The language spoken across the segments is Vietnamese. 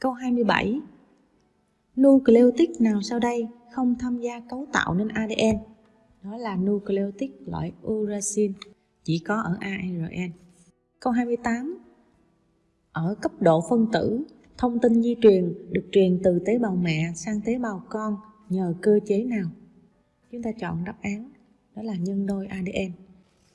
Câu 27 Nucleotide nào sau đây không tham gia cấu tạo nên ADN? Đó là nucleotide loại uracil, chỉ có ở ARN. Câu 28 Ở cấp độ phân tử, thông tin di truyền được truyền từ tế bào mẹ sang tế bào con nhờ cơ chế nào? Chúng ta chọn đáp án, đó là nhân đôi ADN.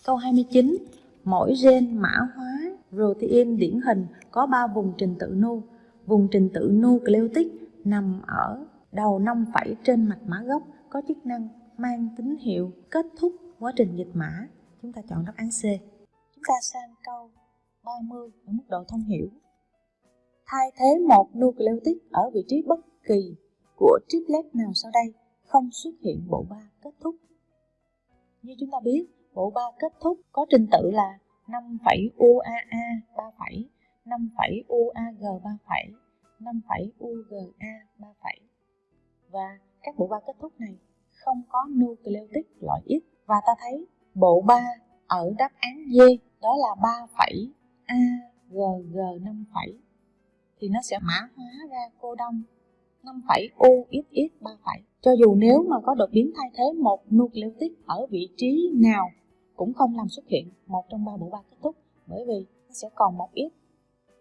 Câu 29 Mỗi gen mã hóa protein điển hình có 3 vùng trình tự nu. Vùng trình tự nucleotic nằm ở đầu 5 phẩy trên mạch mã gốc có chức năng mang tín hiệu kết thúc quá trình dịch mã. Chúng ta chọn đáp án C. Chúng ta sang câu 30 ở mức độ thông hiểu. Thay thế một nucleotic ở vị trí bất kỳ của triplet nào sau đây không xuất hiện bộ ba kết thúc. Như chúng ta biết, bộ ba kết thúc có trình tự là 5 UAA 3 5 phẩy UAG 3 phẩy, 5 phẩy UGA 3 phẩy. Và các bộ ba kết thúc này không có nucleotide loại X và ta thấy bộ ba ở đáp án D đó là 3 phẩy AGG 5 phẩy thì nó sẽ mã hóa ra cô đông 5 phẩy UXX 3 phẩy. Cho dù nếu mà có đột biến thay thế một nucleotide ở vị trí nào cũng không làm xuất hiện một trong ba bộ ba kết thúc bởi vì nó sẽ còn một ít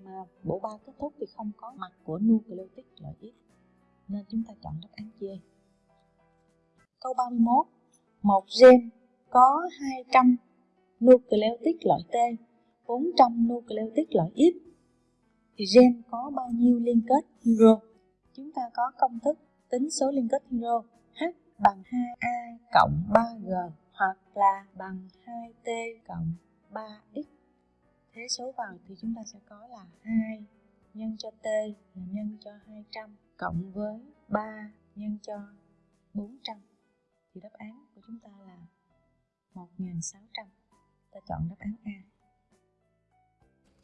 mà bộ ba kết thúc thì không có mặt của nucleotide loại ít nên chúng ta chọn đáp án D. Câu 31 Một gen có 200 nucleotide loại T 400 nucleotide loại X thì gen có bao nhiêu liên kết hydro? Chúng ta có công thức tính số liên kết hydro H bằng 2A cộng 3G hoặc là bằng 2t cộng 3x. Thế số vào thì chúng ta sẽ có là 2 nhân cho t là nhân cho 200 cộng với 3 nhân cho 400. Thì đáp án của chúng ta là 1600. Ta chọn đáp án A.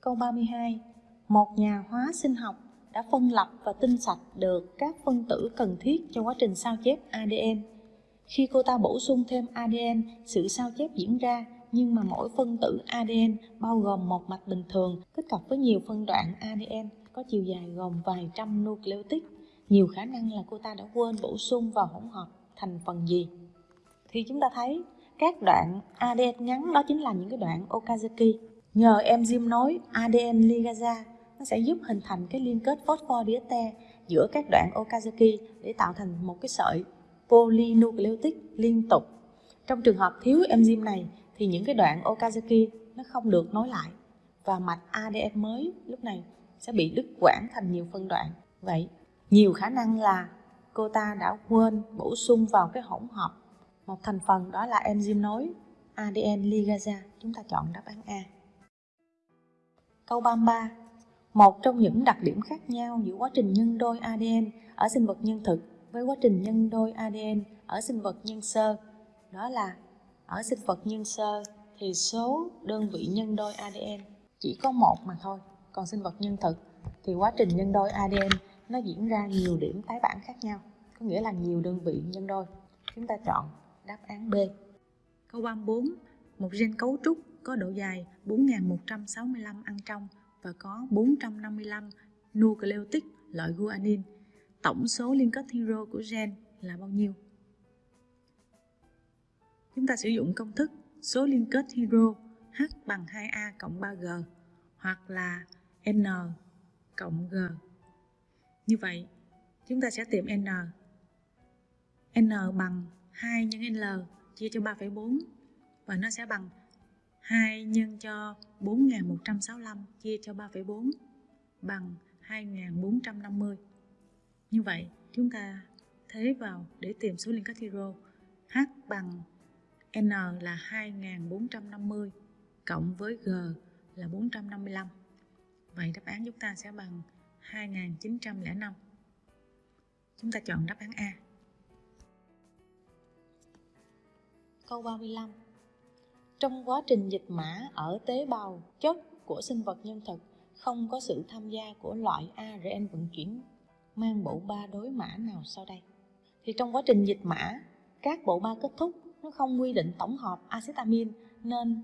Câu 32. Một nhà hóa sinh học đã phân lập và tinh sạch được các phân tử cần thiết cho quá trình sao chép ADN khi cô ta bổ sung thêm ADN, sự sao chép diễn ra nhưng mà mỗi phân tử ADN bao gồm một mạch bình thường, kết hợp với nhiều phân đoạn ADN có chiều dài gồm vài trăm nucleotide. Nhiều khả năng là cô ta đã quên bổ sung vào hỗn hợp thành phần gì. Thì chúng ta thấy, các đoạn ADN ngắn đó chính là những cái đoạn Okazaki. Nhờ enzyme nối ADN ligasa, nó sẽ giúp hình thành cái liên kết phosphodiester giữa các đoạn Okazaki để tạo thành một cái sợi polynucleotide liên tục. Trong trường hợp thiếu enzyme này thì những cái đoạn Okazaki nó không được nối lại và mạch ADN mới lúc này sẽ bị đứt quãng thành nhiều phân đoạn. Vậy, nhiều khả năng là cô ta đã quên bổ sung vào cái hỗn hợp một thành phần đó là enzyme nối ADN ligase. Chúng ta chọn đáp án A. Câu 33. Một trong những đặc điểm khác nhau giữa quá trình nhân đôi ADN ở sinh vật nhân thực với quá trình nhân đôi ADN ở sinh vật nhân sơ đó là ở sinh vật nhân sơ thì số đơn vị nhân đôi ADN chỉ có một mà thôi. Còn sinh vật nhân thực thì quá trình nhân đôi ADN nó diễn ra nhiều điểm tái bản khác nhau. Có nghĩa là nhiều đơn vị nhân đôi. Chúng ta chọn đáp án B. Câu 34 một gen cấu trúc có độ dài 4.165 ăn trong và có 455 nucleotide loại guanin, tổng số liên kết hero của gen là bao nhiêu? Chúng ta sử dụng công thức số liên kết hydro H bằng 2A cộng 3G hoặc là N cộng G. Như vậy, chúng ta sẽ tìm N. N bằng 2 nhân L chia cho 3,4 và nó sẽ bằng 2 nhân cho 4165 chia cho 3,4 bằng 2450. Như vậy, chúng ta thế vào để tìm số liên kết hydro. H bằng N là 2450 cộng với G là 455. Vậy đáp án chúng ta sẽ bằng 2905. Chúng ta chọn đáp án A. Câu 35 Trong quá trình dịch mã ở tế bào chất của sinh vật nhân thực, không có sự tham gia của loại ARN vận chuyển, mang bộ ba đối mã nào sau đây thì trong quá trình dịch mã, các bộ ba kết thúc nó không quy định tổng hợp acetamin nên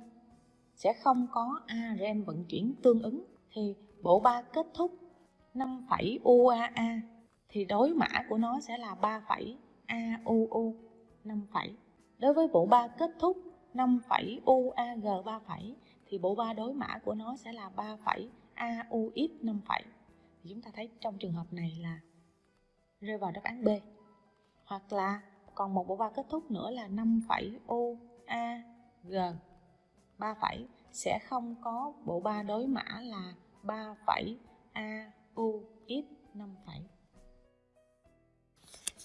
sẽ không có ARN vận chuyển tương ứng thì bộ ba kết thúc 5 UAA thì đối mã của nó sẽ là 3 AUU 5. Đối với bộ ba kết thúc 5 UAG 3 thì bộ ba đối mã của nó sẽ là 3 AUX 5. Thì chúng ta thấy trong trường hợp này là rơi vào đáp án B. Hoặc là còn một bộ ba kết thúc nữa là 5 phẩy G 3 phẩy sẽ không có bộ ba đối mã là 3 phẩy AUX 5 phẩy.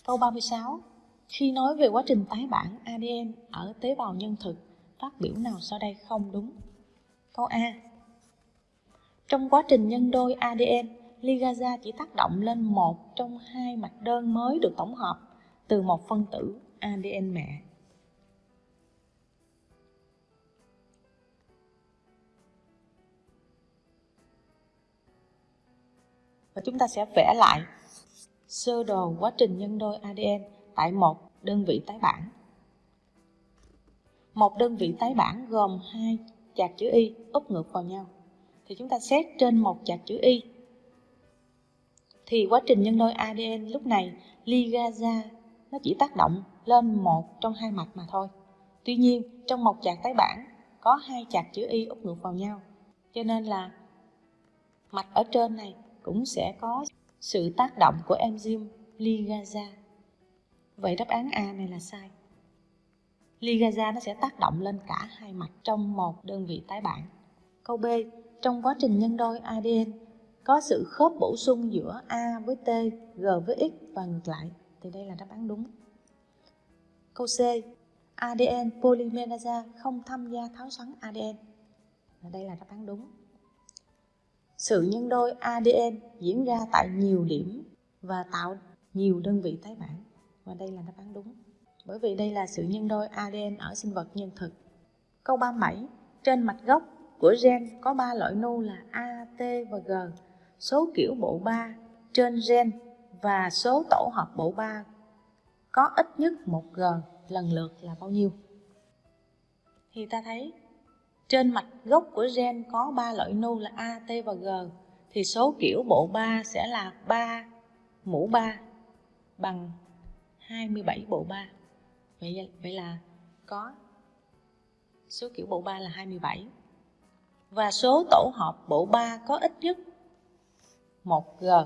Câu 36. Khi nói về quá trình tái bản ADN ở tế bào nhân thực, phát biểu nào sau đây không đúng? Câu A. Trong quá trình nhân đôi ADN, ligasa chỉ tác động lên một trong hai mạch đơn mới được tổng hợp từ một phân tử ADN mẹ. Và chúng ta sẽ vẽ lại sơ đồ quá trình nhân đôi ADN tại một đơn vị tái bản. Một đơn vị tái bản gồm hai chạc chữ Y úp ngược vào nhau. Thì chúng ta xét trên một chạc chữ Y. Thì quá trình nhân đôi ADN lúc này ligasa nó chỉ tác động lên một trong hai mạch mà thôi. Tuy nhiên, trong một chạc tái bản có hai chạc chữ Y úp ngược vào nhau. Cho nên là mạch ở trên này cũng sẽ có sự tác động của enzyme ligasa. Vậy đáp án A này là sai. Ligasa nó sẽ tác động lên cả hai mạch trong một đơn vị tái bản. Câu B, trong quá trình nhân đôi ADN có sự khớp bổ sung giữa A với T, G với X và ngược lại. Thì đây là đáp án đúng. Câu C, ADN polymerase không tham gia tháo xoắn ADN. Và đây là đáp án đúng. Sự nhân đôi ADN diễn ra tại nhiều điểm và tạo nhiều đơn vị tái bản. Và đây là đáp án đúng. Bởi vì đây là sự nhân đôi ADN ở sinh vật nhân thực. Câu 37. Trên mạch gốc của gen có 3 loại nu là A, T và G. Số kiểu bộ 3 trên gen và số tổ hợp bộ 3 có ít nhất một G lần lượt là bao nhiêu? Thì ta thấy trên mạch gốc của gen có 3 loại nu là A, T và G thì số kiểu bộ 3 sẽ là 3 mũ 3 bằng 27 bộ 3. Vậy vậy là có số kiểu bộ 3 là 27. Và số tổ hợp bộ 3 có ít nhất 1G.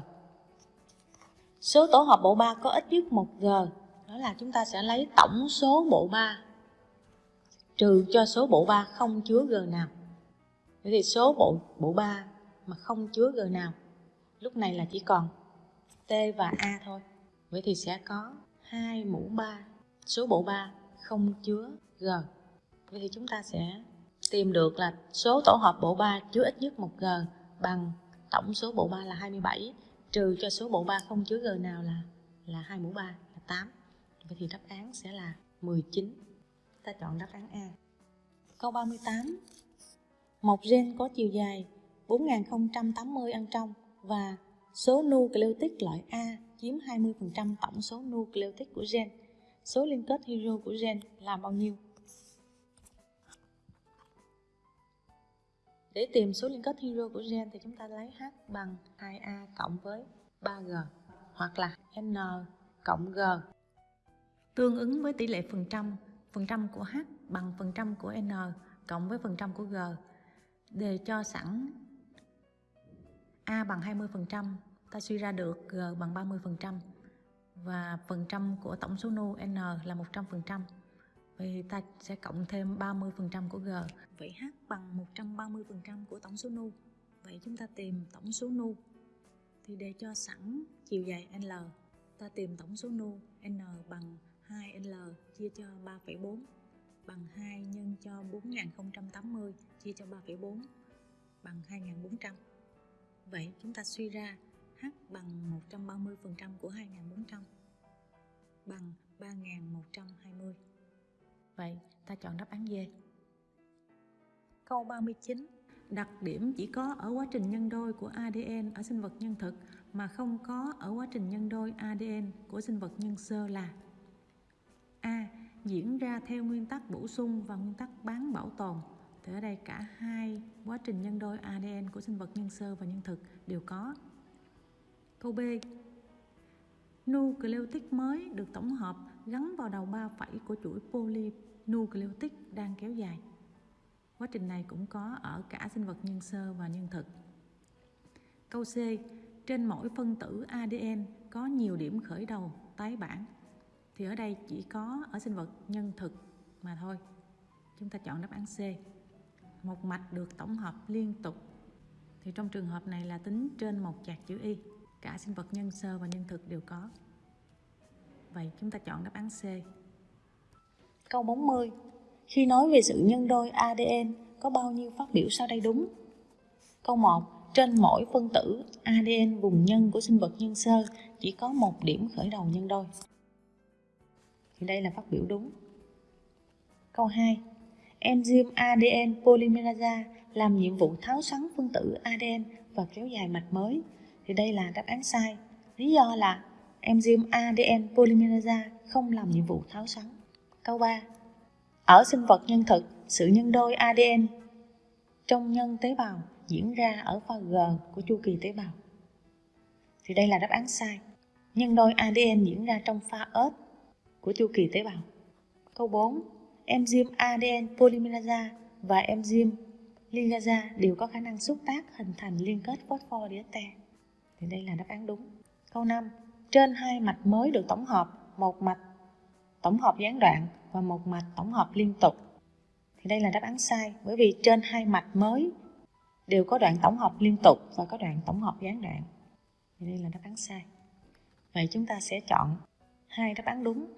Số tổ hợp bộ 3 có ít nhất 1G, đó là chúng ta sẽ lấy tổng số bộ 3 trừ cho số bộ 3 không chứa G nào. Vậy thì số bộ bộ 3 mà không chứa G nào, lúc này là chỉ còn T và A thôi. Vậy thì sẽ có 2 mũ 3, số bộ 3 không chứa G. Vậy thì chúng ta sẽ tìm được là số tổ hợp bộ 3 chứa ít nhất 1 G bằng tổng số bộ 3 là 27 trừ cho số mũ 3 không chứa G nào là là 2 mũ 3 là 8. Vậy thì đáp án sẽ là 19 ta chọn đáp án A. Câu 38. Một gen có chiều dài 4080 ăn trong và số nucleotide loại A chiếm 20% tổng số nucleotide của gen. Số liên kết hydro của gen là bao nhiêu? Để tìm số liên kết hydro của gen thì chúng ta lấy H bằng 2A cộng với 3G hoặc là N cộng G tương ứng với tỷ lệ phần trăm phần trăm của H bằng phần trăm của N cộng với phần trăm của G. Đề cho sẵn A bằng 20%, ta suy ra được G bằng 30% và phần trăm của tổng số nu N là 100%. Vậy ta sẽ cộng thêm 30% của G. Vậy H bằng 130% của tổng số nu. Vậy chúng ta tìm tổng số nu. Thì để cho sẵn chiều dài L, ta tìm tổng số nu N bằng 2L chia cho 3,4 bằng 2 nhân cho 4080 chia cho 3,4 bằng 2400. Vậy chúng ta suy ra H bằng 130% của 2400 bằng 3120. Vậy, ta chọn đáp án D. Câu 39. Đặc điểm chỉ có ở quá trình nhân đôi của ADN ở sinh vật nhân thực mà không có ở quá trình nhân đôi ADN của sinh vật nhân sơ là A. Diễn ra theo nguyên tắc bổ sung và nguyên tắc bán bảo tồn. Thì ở đây cả hai quá trình nhân đôi ADN của sinh vật nhân sơ và nhân thực đều có. Câu B. Nucleotide mới được tổng hợp gắn vào đầu ba phẩy của chuỗi polynucleotide đang kéo dài. Quá trình này cũng có ở cả sinh vật nhân sơ và nhân thực. Câu C. Trên mỗi phân tử ADN có nhiều điểm khởi đầu, tái bản. Thì ở đây chỉ có ở sinh vật nhân thực mà thôi. Chúng ta chọn đáp án C. Một mạch được tổng hợp liên tục. Thì trong trường hợp này là tính trên một chạc chữ Y. Cả sinh vật, nhân sơ và nhân thực đều có. Vậy chúng ta chọn đáp án C. Câu 40. Khi nói về sự nhân đôi ADN có bao nhiêu phát biểu sau đây đúng? Câu 1. Trên mỗi phân tử ADN vùng nhân của sinh vật nhân sơ, chỉ có một điểm khởi đầu nhân đôi. Thì đây là phát biểu đúng. Câu 2. Enzyme ADN polymerase làm nhiệm vụ tháo xoắn phân tử ADN và kéo dài mạch mới. Thì đây là đáp án sai. Lý do là enzyme ADN polymerase không làm nhiệm vụ tháo xoắn. Câu 3. Ở sinh vật nhân thực, sự nhân đôi ADN trong nhân tế bào diễn ra ở pha G của chu kỳ tế bào. Thì đây là đáp án sai. Nhân đôi ADN diễn ra trong pha S của chu kỳ tế bào. Câu 4. Enzyme ADN polymerase và enzyme ligase đều có khả năng xúc tác hình thành liên kết phosphodiester. Thì đây là đáp án đúng. Câu 5. Trên hai mạch mới được tổng hợp, một mạch tổng hợp gián đoạn và một mạch tổng hợp liên tục. Thì đây là đáp án sai, bởi vì trên hai mạch mới đều có đoạn tổng hợp liên tục và có đoạn tổng hợp gián đoạn. Thì đây là đáp án sai. Vậy chúng ta sẽ chọn hai đáp án đúng,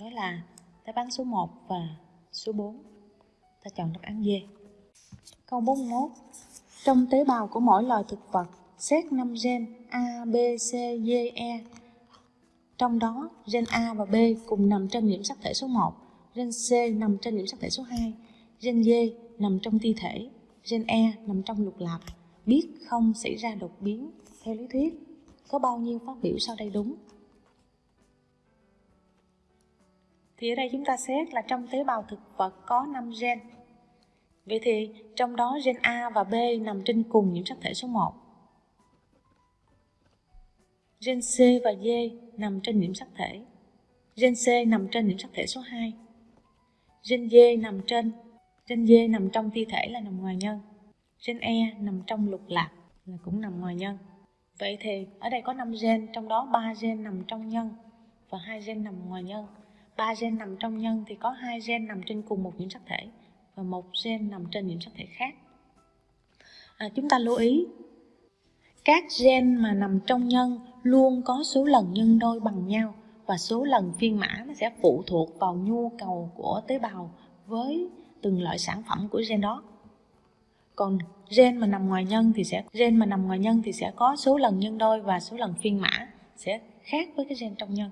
đó là đáp án số 1 và số 4. Ta chọn đáp án D. Câu 41. Trong tế bào của mỗi loài thực vật, xét 5 gen A, B, C, D, E trong đó, gen A và B cùng nằm trên nhiễm sắc thể số 1, gen C nằm trên nhiễm sắc thể số 2, gen D nằm trong ti thể, gen E nằm trong lục lạp. Biết không xảy ra đột biến theo lý thuyết. Có bao nhiêu phát biểu sau đây đúng? Thì ở đây chúng ta xét là trong tế bào thực vật có 5 gen. Vậy thì trong đó gen A và B nằm trên cùng nhiễm sắc thể số 1. Gen C và D nằm trên nhiễm sắc thể. Gen C nằm trên nhiễm sắc thể số 2. Gen D nằm trên, gen D nằm trong thi thể là nằm ngoài nhân. Gen E nằm trong lục lạc là cũng nằm ngoài nhân. Vậy thì ở đây có 5 gen, trong đó 3 gen nằm trong nhân và hai gen nằm ngoài nhân. 3 gen nằm trong nhân thì có hai gen nằm trên cùng một nhiễm sắc thể và một gen nằm trên nhiễm sắc thể khác. À, chúng ta lưu ý các gen mà nằm trong nhân luôn có số lần nhân đôi bằng nhau và số lần phiên mã nó sẽ phụ thuộc vào nhu cầu của tế bào với từng loại sản phẩm của gen đó. Còn gen mà nằm ngoài nhân thì sẽ gen mà nằm ngoài nhân thì sẽ có số lần nhân đôi và số lần phiên mã sẽ khác với cái gen trong nhân.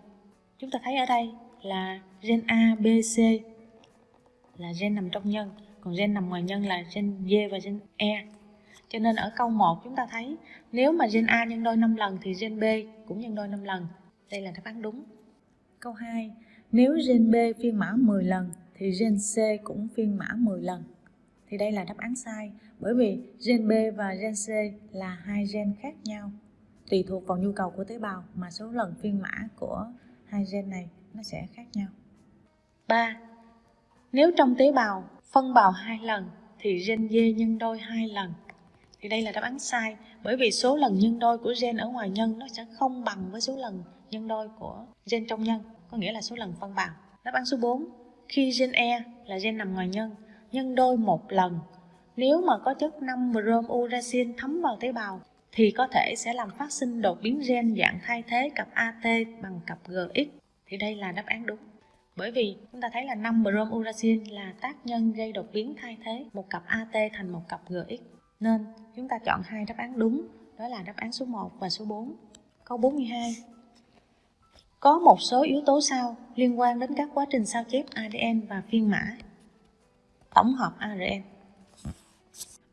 Chúng ta thấy ở đây là gen A, B, C là gen nằm trong nhân còn gen nằm ngoài nhân là gen D và gen E cho nên ở câu 1 chúng ta thấy nếu mà gen A nhân đôi 5 lần thì gen B cũng nhân đôi 5 lần. Đây là đáp án đúng. Câu 2. Nếu gen B phiên mã 10 lần thì gen C cũng phiên mã 10 lần. Thì đây là đáp án sai bởi vì gen B và gen C là hai gen khác nhau. Tùy thuộc vào nhu cầu của tế bào mà số lần phiên mã của hai gen này nó sẽ khác nhau. 3. Nếu trong tế bào phân bào hai lần thì gen D nhân đôi hai lần thì đây là đáp án sai. Bởi vì số lần nhân đôi của gen ở ngoài nhân nó sẽ không bằng với số lần nhân đôi của gen trong nhân. Có nghĩa là số lần phân bào. Đáp án số 4 khi gen E là gen nằm ngoài nhân nhân đôi một lần. Nếu mà có chất 5 brom uracil thấm vào tế bào, thì có thể sẽ làm phát sinh đột biến gen dạng thay thế cặp AT bằng cặp GX thì đây là đáp án đúng. Bởi vì chúng ta thấy là 5 brom uracil là tác nhân gây đột biến thay thế một cặp AT thành một cặp GX nên chúng ta chọn hai đáp án đúng, đó là đáp án số 1 và số 4. Câu 42. Có một số yếu tố sau liên quan đến các quá trình sao chép ADN và phiên mã. Tổng hợp ARN.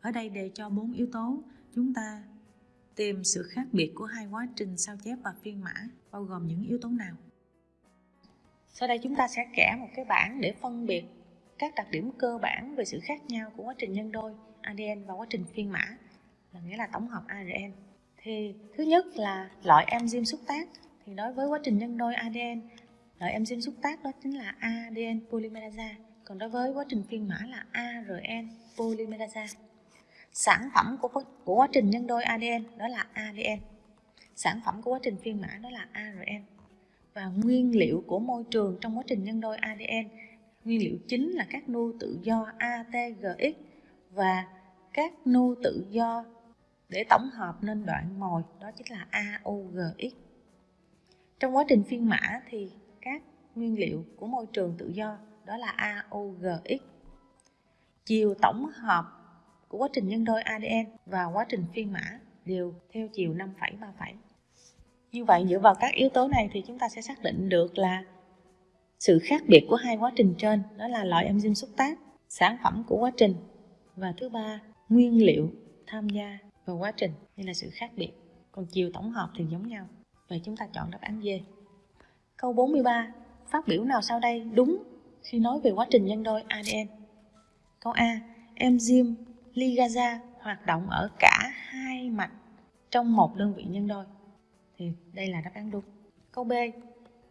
Ở đây đề cho bốn yếu tố, chúng ta tìm sự khác biệt của hai quá trình sao chép và phiên mã, bao gồm những yếu tố nào. Sau đây chúng ta sẽ kẻ một cái bảng để phân biệt các đặc điểm cơ bản về sự khác nhau của quá trình nhân đôi ADN và quá trình phiên mã là nghĩa là tổng hợp ARN thì thứ nhất là loại enzyme xúc tác thì đối với quá trình nhân đôi ADN loại enzyme xúc tác đó chính là ADN polymerase còn đối với quá trình phiên mã là ARN polymerase sản phẩm của của quá trình nhân đôi ADN đó là ADN sản phẩm của quá trình phiên mã đó là ARN và nguyên liệu của môi trường trong quá trình nhân đôi ADN nguyên liệu chính là các nu tự do ATGX và các nu tự do để tổng hợp nên đoạn mồi đó chính là AUGX trong quá trình phiên mã thì các nguyên liệu của môi trường tự do đó là AUGX chiều tổng hợp của quá trình nhân đôi ADN và quá trình phiên mã đều theo chiều 5,37 như vậy dựa vào các yếu tố này thì chúng ta sẽ xác định được là sự khác biệt của hai quá trình trên đó là loại enzyme xúc tác sản phẩm của quá trình và thứ ba nguyên liệu tham gia và quá trình đây là sự khác biệt. Còn chiều tổng hợp thì giống nhau. Vậy chúng ta chọn đáp án D. Câu 43 phát biểu nào sau đây đúng khi nói về quá trình nhân đôi ADN câu A, enzyme ligasa hoạt động ở cả hai mặt trong một đơn vị nhân đôi. Thì đây là đáp án đúng. Câu B,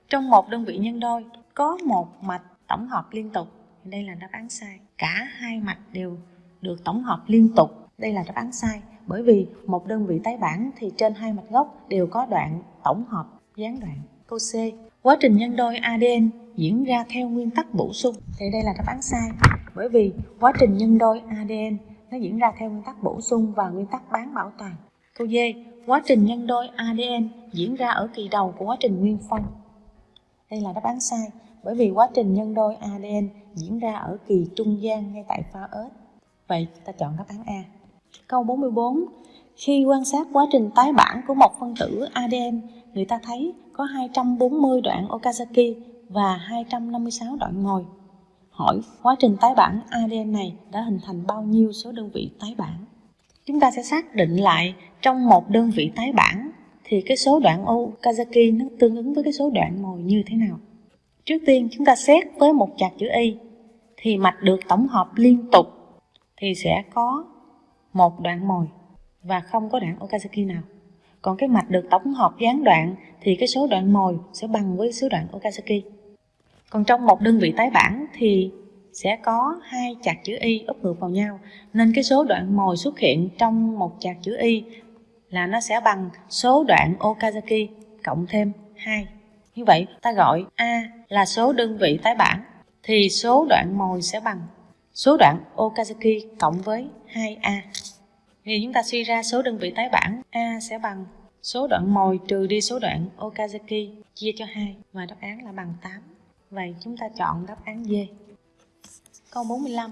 trong một đơn vị nhân đôi có một mạch tổng hợp liên tục. Đây là đáp án sai. Cả hai mạch đều được tổng hợp liên tục. Đây là đáp án sai bởi vì một đơn vị tái bản thì trên hai mạch gốc đều có đoạn tổng hợp gián đoạn câu C. Quá trình nhân đôi ADN diễn ra theo nguyên tắc bổ sung. Thì đây là đáp án sai. Bởi vì quá trình nhân đôi ADN nó diễn ra theo nguyên tắc bổ sung và nguyên tắc bán bảo toàn. Câu D. Quá trình nhân đôi ADN diễn ra ở kỳ đầu của quá trình nguyên phân. Đây là đáp án sai. Bởi vì quá trình nhân đôi ADN diễn ra ở kỳ trung gian ngay tại pha ớt. Vậy ta chọn đáp án A. Câu 44. Khi quan sát quá trình tái bản của một phân tử ADN, người ta thấy có 240 đoạn Okazaki và 256 đoạn mồi. Hỏi quá trình tái bản ADN này đã hình thành bao nhiêu số đơn vị tái bản? Chúng ta sẽ xác định lại trong một đơn vị tái bản thì cái số đoạn Okazaki nó tương ứng với cái số đoạn mồi như thế nào? Trước tiên chúng ta xét với một chạc chữ Y thì mạch được tổng hợp liên tục thì sẽ có một đoạn mồi, và không có đoạn Okazaki nào. Còn cái mạch được tổng hợp gián đoạn, thì cái số đoạn mồi sẽ bằng với số đoạn Okazaki. Còn trong một đơn vị tái bản, thì sẽ có hai chạc chữ Y úp ngược vào nhau nên cái số đoạn mồi xuất hiện trong một chạc chữ Y là nó sẽ bằng số đoạn Okazaki cộng thêm 2. Như vậy, ta gọi A là số đơn vị tái bản, thì số đoạn mồi sẽ bằng số đoạn Okazaki cộng với 2A. Thì chúng ta suy ra số đơn vị tái bản A sẽ bằng số đoạn mồi trừ đi số đoạn Okazaki chia cho 2 và đáp án là bằng 8. Vậy chúng ta chọn đáp án D. Câu 45.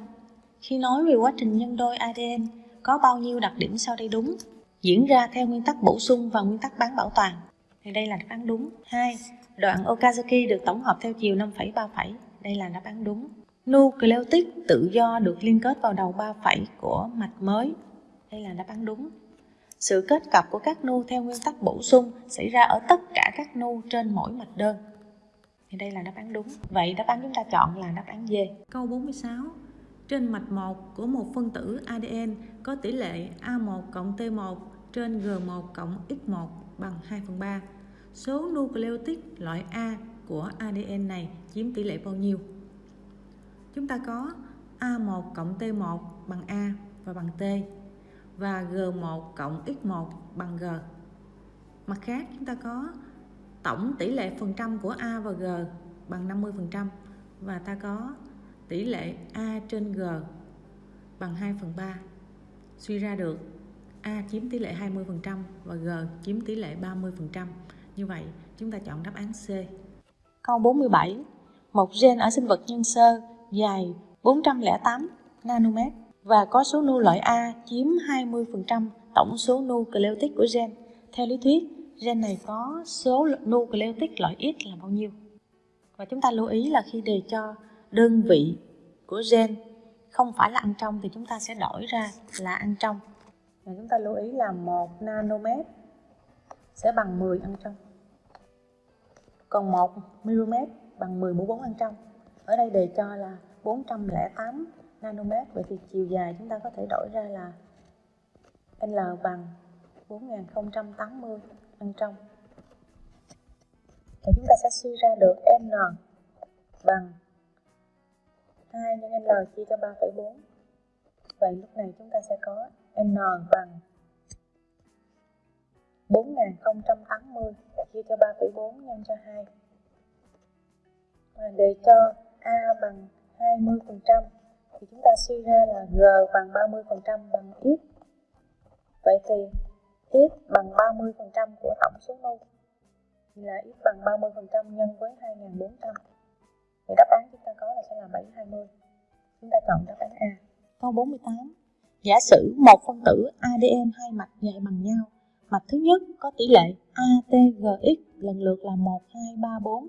Khi nói về quá trình nhân đôi ADN có bao nhiêu đặc điểm sau đây đúng? Diễn ra theo nguyên tắc bổ sung và nguyên tắc bán bảo toàn. Thì đây là đáp án đúng. 2. Đoạn Okazaki được tổng hợp theo chiều 5,3 Đây là đáp án đúng. Nucleotide tự do được liên kết vào đầu 3 phẩy của mạch mới. Đây là đáp án đúng. Sự kết cặp của các nu theo nguyên tắc bổ sung xảy ra ở tất cả các nu trên mỗi mạch đơn. Thì đây là đáp án đúng. Vậy đáp án chúng ta chọn là đáp án D. Câu 46. Trên mạch 1 của một phân tử ADN có tỷ lệ A1 cộng T1 trên G1 cộng X1 bằng 2 phần 3 số nucleotide loại A của ADN này chiếm tỷ lệ bao nhiêu? Chúng ta có A1 cộng T1 bằng A và bằng T và G1 cộng X1 bằng G. Mặt khác chúng ta có tổng tỷ lệ phần trăm của A và G bằng 50% và ta có tỷ lệ A trên G bằng 2 phần 3. Suy ra được A chiếm tỷ lệ 20% và G chiếm tỷ lệ 30%. Như vậy, chúng ta chọn đáp án C. Câu 47. Một gen ở sinh vật nhân sơ dài 408 nanomet và có số nu loại A chiếm 20% tổng số nucleotide của gen. Theo lý thuyết, gen này có số nucleotide loại X là bao nhiêu? Và chúng ta lưu ý là khi đề cho đơn vị của gen không phải là ăn trong thì chúng ta sẽ đổi ra là ăn trong. Và chúng ta lưu ý là 1 nanomet sẽ bằng 10 ăn trong còn 1 mm bằng 10 mũ 4 ăn trong ở đây đề cho là 408 nanomet vậy thì chiều dài chúng ta có thể đổi ra là L bằng 4080 ăn trong. Thì chúng ta sẽ suy ra được n bằng 2 nhân L chia cho 3,4 Vậy lúc này chúng ta sẽ có N bằng 4080 chia cho 3,4 nhân cho 2 Và để cho A bằng 20% thì chúng ta suy ra là G bằng 30% bằng X. Vậy thì X bằng 30% của tổng số nu thì là X bằng 30% nhân với 2400 thì đáp án chúng ta có là sẽ là 720 chúng ta chọn đáp án A. Câu 48 giả sử một phân tử ADN hai mạch dài bằng nhau mạch thứ nhất có tỷ lệ ATGX lần lượt là 1, 2, 3, 4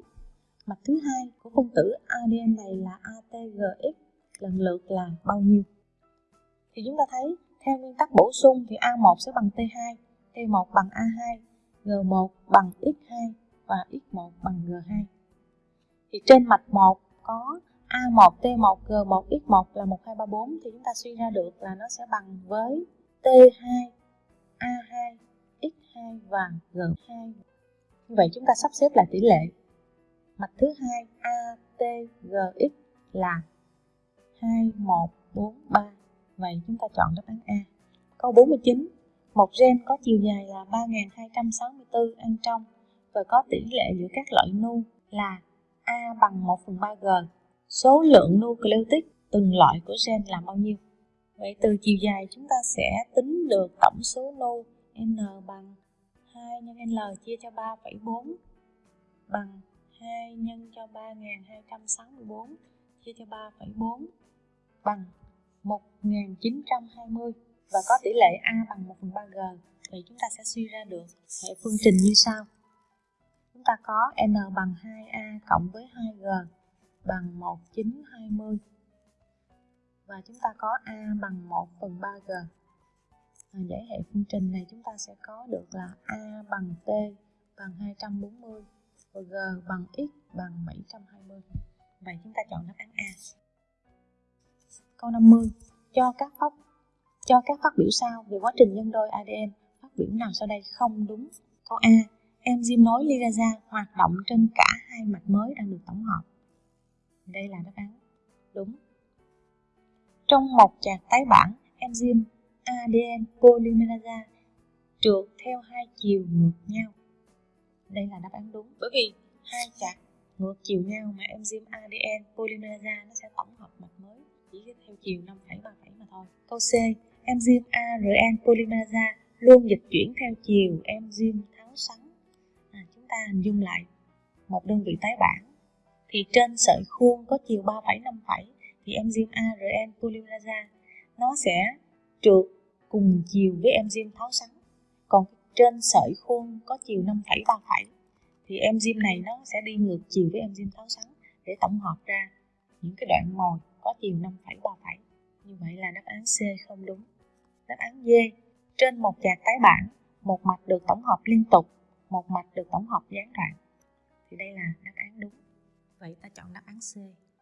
mạch thứ hai của phân tử ADN này là ATGX lần lượt là bao nhiêu thì chúng ta thấy theo nguyên tắc bổ sung thì A1 sẽ bằng T2 T1 bằng A2 G1 bằng X2 và X1 bằng G2 thì trên mạch 1 có A1, T1, G1, X1 là 1, 2, 3, 4 thì chúng ta suy ra được là nó sẽ bằng với T2, A2, X2 và G2. Như vậy chúng ta sắp xếp lại tỷ lệ. Mạch thứ hai A, T, G, X là 2, 1, 4, 3. Vậy chúng ta chọn đáp án A. Câu 49. Một gen có chiều dài là 3264 ăn trong và có tỷ lệ giữa các loại nu là A bằng 1 phần 3 G. Số lượng nucleotide từng loại của gen là bao nhiêu? Vậy từ chiều dài chúng ta sẽ tính được tổng số nu N bằng 2 nhân L chia cho 3,4 bằng 2 nhân cho 3264 chia cho 3,4 bằng 1920 và có tỷ lệ A bằng 1 phần 3 G. thì chúng ta sẽ suy ra được hệ phương trình như sau. Chúng ta có n bằng 2a cộng với 2g bằng 1920 và chúng ta có a bằng 1 phần 3g à, để hệ phương trình này chúng ta sẽ có được là a bằng t bằng 240 và g bằng x bằng 720 vậy chúng ta chọn đáp án A câu 50 cho các phát cho các phát biểu sau về quá trình nhân đôi ADN phát biểu nào sau đây không đúng câu A enzyme nối liraza hoạt động trên cả hai mạch mới đang được tổng hợp. Đây là đáp án đúng. Trong một chạc tái bản, enzyme ADN polymerase trượt theo hai chiều ngược nhau. Đây là đáp án đúng. Bởi vì hai chạc ngược chiều nhau mà enzyme ADN polymerase nó sẽ tổng hợp mạch mới chỉ theo chiều 5,37 mà thôi. Câu C, enzyme ARN polymerase luôn dịch chuyển theo chiều enzyme tháo sắn à, ta hình dung lại một đơn vị tái bản thì trên sợi khuôn có chiều 3,57 thì enzyme ARN polymerase nó sẽ trượt cùng chiều với enzyme tháo sắn còn trên sợi khuôn có chiều 5,37 thì enzyme này nó sẽ đi ngược chiều với enzyme tháo sắn để tổng hợp ra những cái đoạn mồi có chiều 5,37 như vậy là đáp án C không đúng. Đáp án D trên một chạc tái bản một mạch được tổng hợp liên tục một mạch được tổng hợp gián đoạn. Thì đây là đáp án đúng. Vậy ta chọn đáp án C.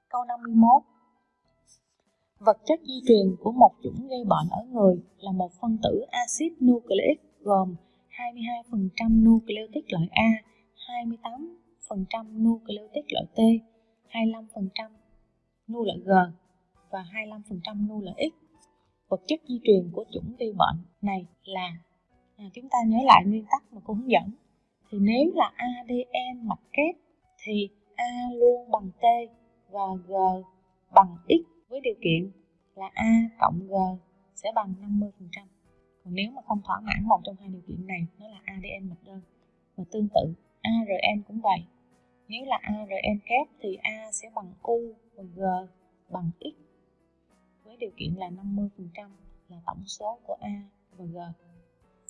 Câu 51 vật chất di truyền của một chủng gây bệnh ở người là một phân tử axit nucleic gồm 22% nucleotide loại A 28% nucleotide loại T 25% nu loại G và 25% nu loại X vật chất di truyền của chủng gây bệnh này là à, chúng ta nhớ lại nguyên tắc mà cô hướng dẫn thì nếu là ADN mạch kép thì A luôn bằng T và G bằng X với điều kiện là A cộng G sẽ bằng 50%. Còn nếu mà không thỏa mãn một trong hai điều kiện này, nó là ADN mạch đơn. Và tương tự, ARN cũng vậy. Nếu là ARN kép thì A sẽ bằng U và G bằng X với điều kiện là 50% là tổng số của A và G.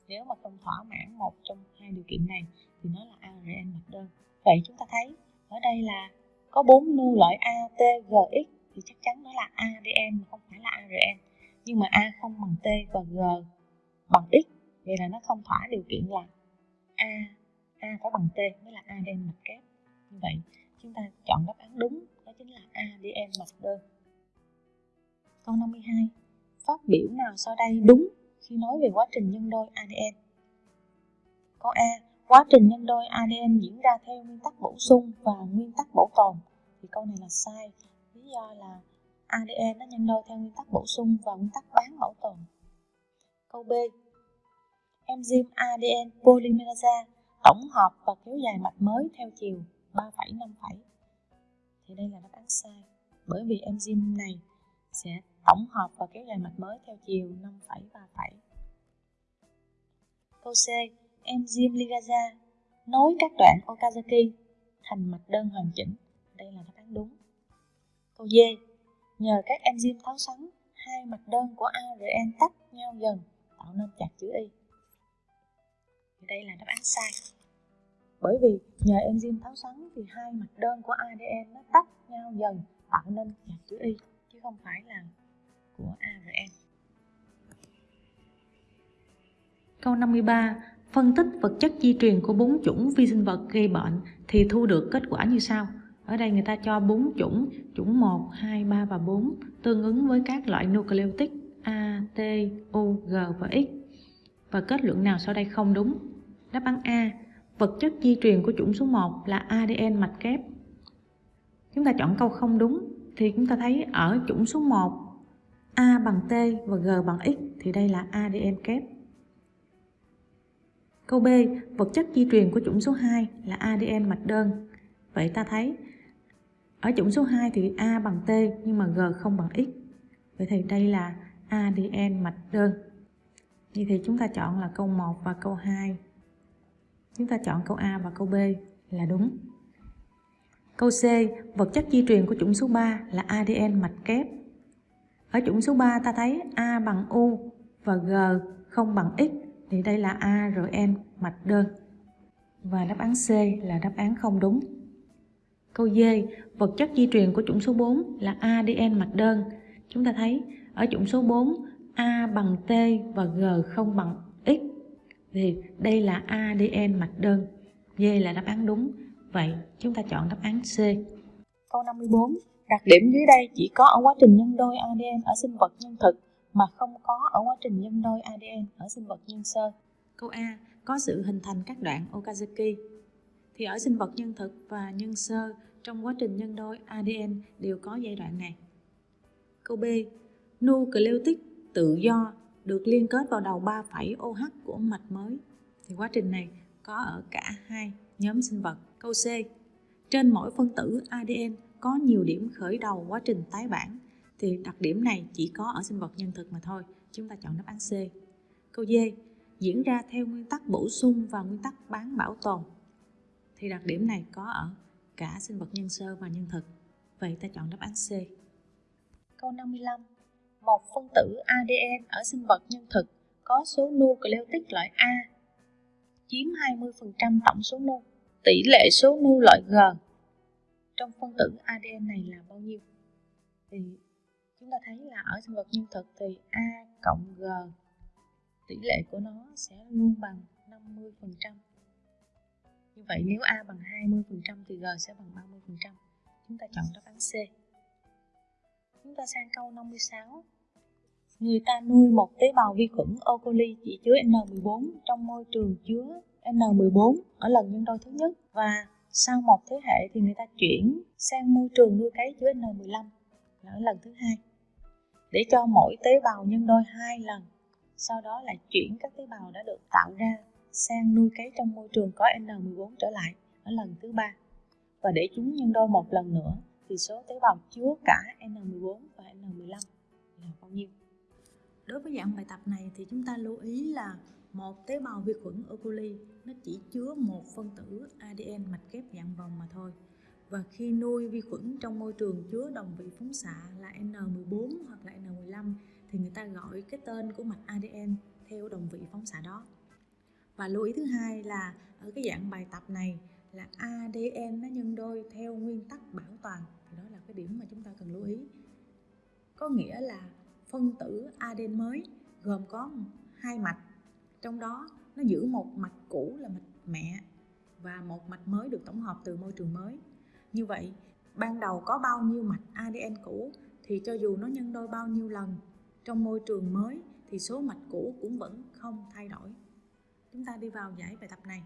Nếu mà không thỏa mãn một trong hai điều kiện này thì nó là ARN mạch đơn. Vậy chúng ta thấy ở đây là có bốn nu loại A, T, G, X thì chắc chắn nó là ADN mà không phải là ARN. Nhưng mà A không bằng T và G bằng X, vậy là nó không thỏa điều kiện là A A phải bằng T mới là ađm mặt kép. Như vậy, chúng ta chọn đáp án đúng, đó chính là ađm mặt đơn. Câu 52. Phát biểu nào sau đây đúng khi nói về quá trình nhân đôi ADN? Câu A. Quá trình nhân đôi ADN diễn ra theo nguyên tắc bổ sung và nguyên tắc bảo tồn. Thì câu này là sai. Lý do là ADN nó nhân đôi theo nguyên tắc bổ sung và nguyên tắc bán bảo tồn. Câu B. Enzyme ADN polymerase tổng hợp và kéo dài mạch mới theo chiều 3,5 thì đây là đáp án sai bởi vì enzyme này sẽ tổng hợp và kéo dài mạch mới theo chiều 5,3 Câu C. Enzyme ligase nối các đoạn Okazaki thành mạch đơn hoàn chỉnh. Đây là đáp án đúng. Câu D. Nhờ các enzyme tháo sắn, hai mạch đơn của ARN tách nhau dần tạo nên chặt chữ Y. Đây là đáp án sai bởi vì nhờ enzyme tháo xoắn thì hai mặt đơn của ADN nó tách nhau dần tạo nên hạt chữ Y chứ không phải là của ARN. Câu 53. Phân tích vật chất di truyền của bốn chủng vi sinh vật gây bệnh thì thu được kết quả như sau. Ở đây người ta cho bốn chủng, chủng 1, 2, 3 và 4 tương ứng với các loại nucleotide A, T, U, G và X. Và kết luận nào sau đây không đúng? Đáp án A Vật chất di truyền của chủng số 1 là ADN mạch kép. Chúng ta chọn câu không đúng thì chúng ta thấy ở chủng số 1 A bằng T và G bằng X thì đây là ADN kép. Câu B, vật chất di truyền của chủng số 2 là ADN mạch đơn. Vậy ta thấy ở chủng số 2 thì A bằng T nhưng mà G không bằng X. Vậy thì đây là ADN mạch đơn. Vậy thì chúng ta chọn là câu 1 và câu 2. Chúng ta chọn câu A và câu B là đúng. Câu C, vật chất di truyền của chủng số 3 là ADN mạch kép. Ở chủng số 3 ta thấy A bằng U và G không bằng X thì đây là ARN mạch đơn. Và đáp án C là đáp án không đúng. Câu D, vật chất di truyền của chủng số 4 là ADN mạch đơn. Chúng ta thấy ở chủng số 4 A bằng T và G không bằng X thì đây là ADN mạch đơn. D là đáp án đúng. Vậy chúng ta chọn đáp án C. Câu 54. Đặc điểm dưới đây chỉ có ở quá trình nhân đôi ADN ở sinh vật nhân thực mà không có ở quá trình nhân đôi ADN ở sinh vật nhân sơ. Câu A. Có sự hình thành các đoạn Okazaki. Thì ở sinh vật nhân thực và nhân sơ trong quá trình nhân đôi ADN đều có giai đoạn này. Câu B nucleotic tự do được liên kết vào đầu 3 phẩy OH của mạch mới. Thì quá trình này có ở cả hai nhóm sinh vật. Câu C. Trên mỗi phân tử ADN có nhiều điểm khởi đầu quá trình tái bản thì đặc điểm này chỉ có ở sinh vật nhân thực mà thôi. Chúng ta chọn đáp án C. Câu D. Diễn ra theo nguyên tắc bổ sung và nguyên tắc bán bảo tồn. Thì đặc điểm này có ở cả sinh vật nhân sơ và nhân thực. Vậy ta chọn đáp án C. Câu 55 một phân tử ADN ở sinh vật nhân thực có số nucleotide loại A, chiếm 20% tổng số nu. Tỷ lệ số nu loại G trong phân tử ADN này là bao nhiêu? Thì chúng ta thấy là ở sinh vật nhân thực thì A cộng G, tỷ lệ của nó sẽ luôn bằng 50%. Như vậy nếu A bằng 20% thì G sẽ bằng 30%. Chúng ta chọn đáp án C. Chúng ta sang câu 56. Người ta nuôi một tế bào vi khuẩn E. coli chỉ chứa N14 trong môi trường chứa N14 ở lần nhân đôi thứ nhất. Và sau một thế hệ thì người ta chuyển sang môi trường nuôi cấy chứa N15 là ở lần thứ hai. Để cho mỗi tế bào nhân đôi hai lần, sau đó lại chuyển các tế bào đã được tạo ra sang nuôi cấy trong môi trường có N14 trở lại ở lần thứ ba. Và để chúng nhân đôi một lần nữa thì số tế bào chứa cả N14 và N15 là bao nhiêu? Đối với dạng bài tập này thì chúng ta lưu ý là một tế bào vi khuẩn E. coli nó chỉ chứa một phân tử ADN mạch kép dạng vòng mà thôi. Và khi nuôi vi khuẩn trong môi trường chứa đồng vị phóng xạ là N14 hoặc là N15 thì người ta gọi cái tên của mạch ADN theo đồng vị phóng xạ đó. Và lưu ý thứ hai là ở cái dạng bài tập này là ADN nó nhân đôi theo nguyên tắc bảo toàn. Thì đó là cái điểm mà chúng ta cần lưu ý. Có nghĩa là phân tử ADN mới, gồm có hai mạch. Trong đó, nó giữ một mạch cũ là mạch mẹ và một mạch mới được tổng hợp từ môi trường mới. Như vậy, ban đầu có bao nhiêu mạch ADN cũ thì cho dù nó nhân đôi bao nhiêu lần, trong môi trường mới thì số mạch cũ cũng vẫn không thay đổi. Chúng ta đi vào giải bài tập này.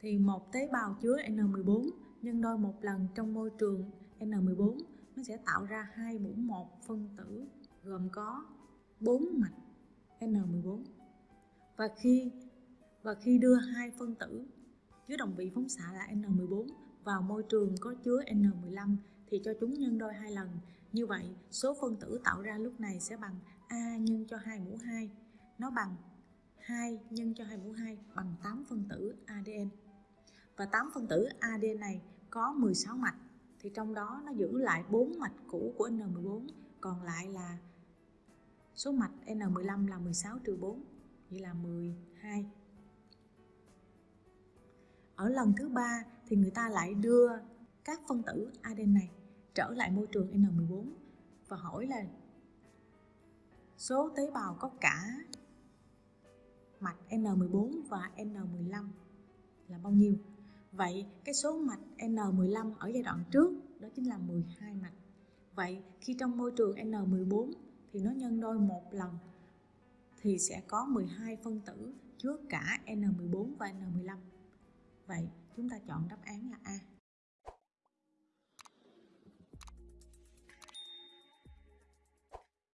Thì một tế bào chứa N14 nhân đôi một lần trong môi trường N14 nó sẽ tạo ra hai mũ một phân tử gồm có 4 mạch N14 và khi và khi đưa hai phân tử chứa đồng vị phóng xạ là N14 vào môi trường có chứa N15 thì cho chúng nhân đôi hai lần. Như vậy, số phân tử tạo ra lúc này sẽ bằng A nhân cho 2 mũ 2. Nó bằng 2 nhân cho 2 mũ 2 bằng 8 phân tử ADN. Và 8 phân tử ADN này có 16 mạch thì trong đó nó giữ lại 4 mạch cũ của N14 còn lại là số mạch N15 là 16 trừ 4 vậy là 12 ở lần thứ ba thì người ta lại đưa các phân tử ADN này trở lại môi trường N14 và hỏi là số tế bào có cả mạch N14 và N15 là bao nhiêu? Vậy cái số mạch N15 ở giai đoạn trước đó chính là 12 mạch. Vậy khi trong môi trường N14 thì nó nhân đôi một lần, thì sẽ có 12 phân tử chứa cả N14 và N15. Vậy chúng ta chọn đáp án là A.